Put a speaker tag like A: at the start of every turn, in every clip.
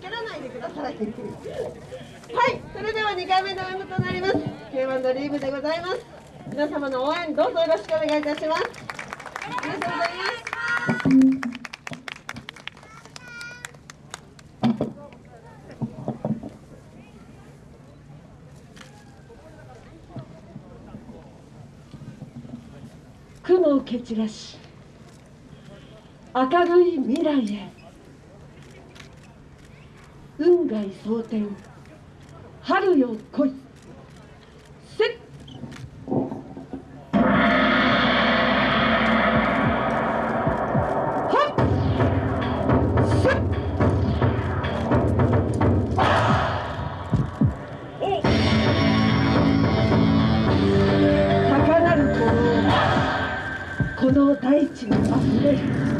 A: 蹴らないでください。はいそれでは2回目の演舞となります。K1 ドリームでございます。皆様の応援どうぞよろしくお願いいたします。ありがとうございます。雲を蹴散らし明るい未来へ。運外蒼天。春よ来い。せっ。この大地にあふれる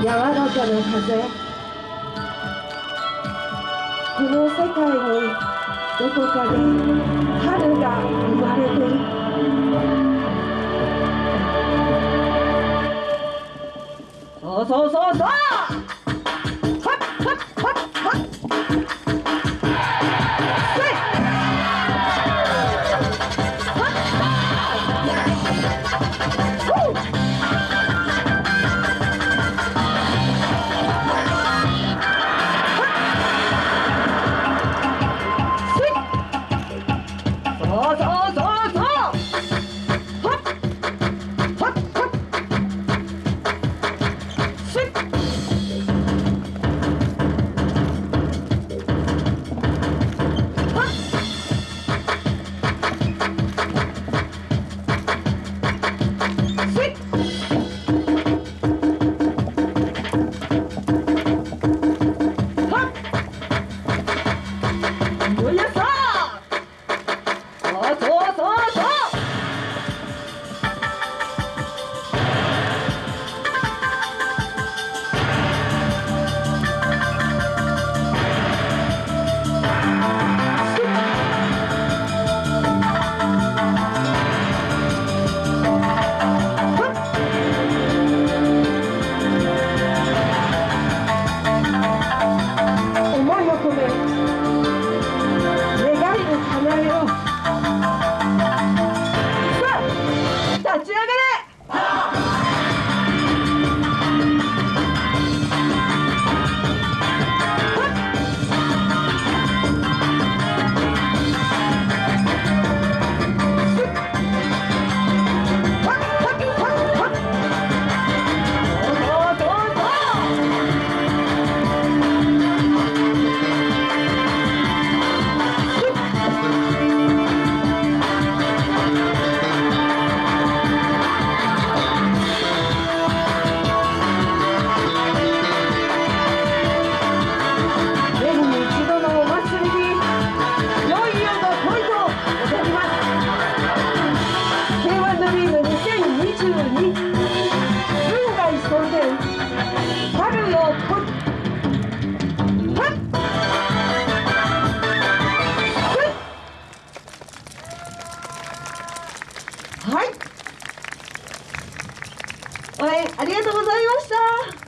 A: 柔らかな風。この世界にどこかで春が生まれてる。そうそうそうそう。応援ありがとうございました。